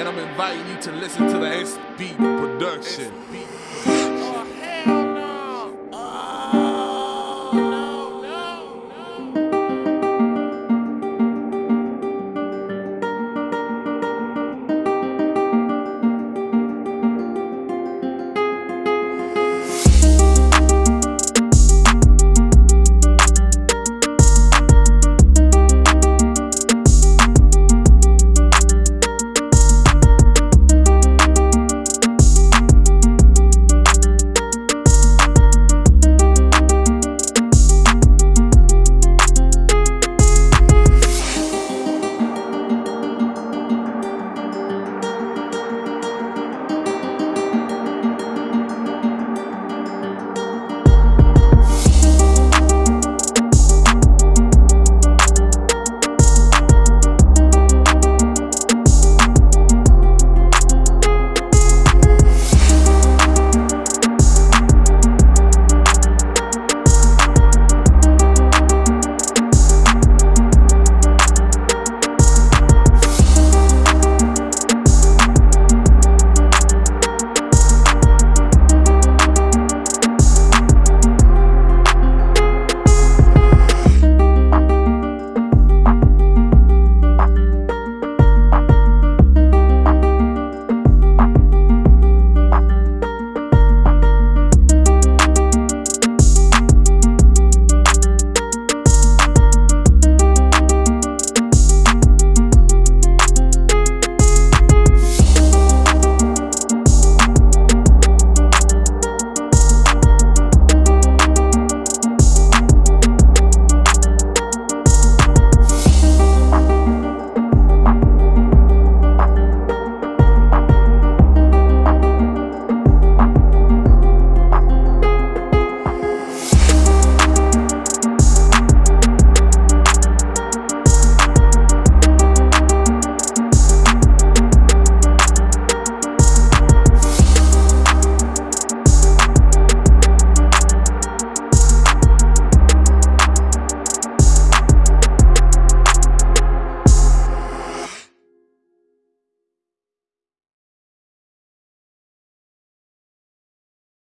and I'm inviting you to listen to the SB production.